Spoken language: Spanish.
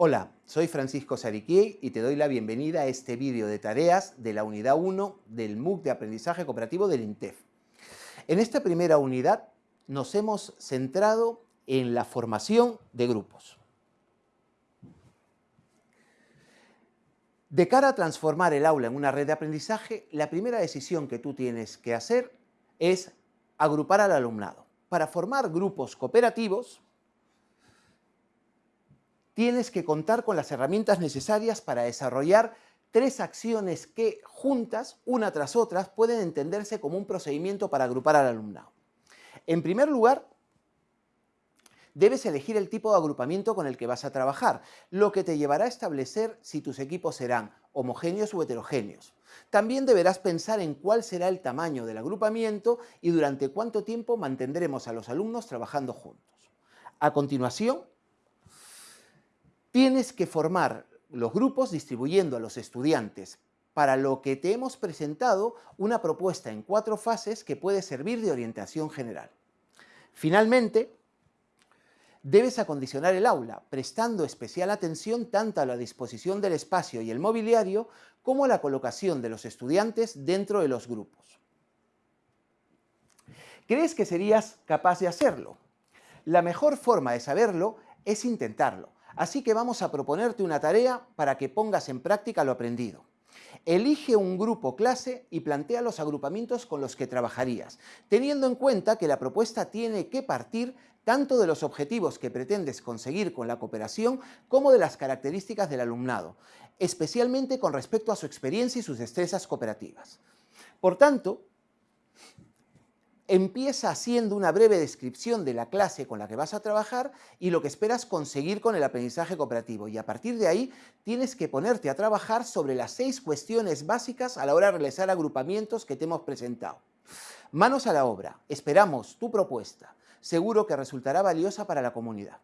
Hola, soy Francisco Sariquier y te doy la bienvenida a este vídeo de tareas de la unidad 1 del MOOC de Aprendizaje Cooperativo del INTEF. En esta primera unidad nos hemos centrado en la formación de grupos. De cara a transformar el aula en una red de aprendizaje, la primera decisión que tú tienes que hacer es agrupar al alumnado. Para formar grupos cooperativos, tienes que contar con las herramientas necesarias para desarrollar tres acciones que juntas, una tras otra, pueden entenderse como un procedimiento para agrupar al alumnado. En primer lugar, debes elegir el tipo de agrupamiento con el que vas a trabajar, lo que te llevará a establecer si tus equipos serán homogéneos o heterogéneos. También deberás pensar en cuál será el tamaño del agrupamiento y durante cuánto tiempo mantendremos a los alumnos trabajando juntos. A continuación, tienes que formar los grupos distribuyendo a los estudiantes para lo que te hemos presentado una propuesta en cuatro fases que puede servir de orientación general. Finalmente, debes acondicionar el aula, prestando especial atención tanto a la disposición del espacio y el mobiliario como a la colocación de los estudiantes dentro de los grupos. ¿Crees que serías capaz de hacerlo? La mejor forma de saberlo es intentarlo. Así que vamos a proponerte una tarea para que pongas en práctica lo aprendido. Elige un grupo clase y plantea los agrupamientos con los que trabajarías, teniendo en cuenta que la propuesta tiene que partir tanto de los objetivos que pretendes conseguir con la cooperación como de las características del alumnado, especialmente con respecto a su experiencia y sus destrezas cooperativas. Por tanto, empieza haciendo una breve descripción de la clase con la que vas a trabajar y lo que esperas conseguir con el aprendizaje cooperativo. Y a partir de ahí tienes que ponerte a trabajar sobre las seis cuestiones básicas a la hora de realizar agrupamientos que te hemos presentado. Manos a la obra, esperamos tu propuesta. Seguro que resultará valiosa para la comunidad.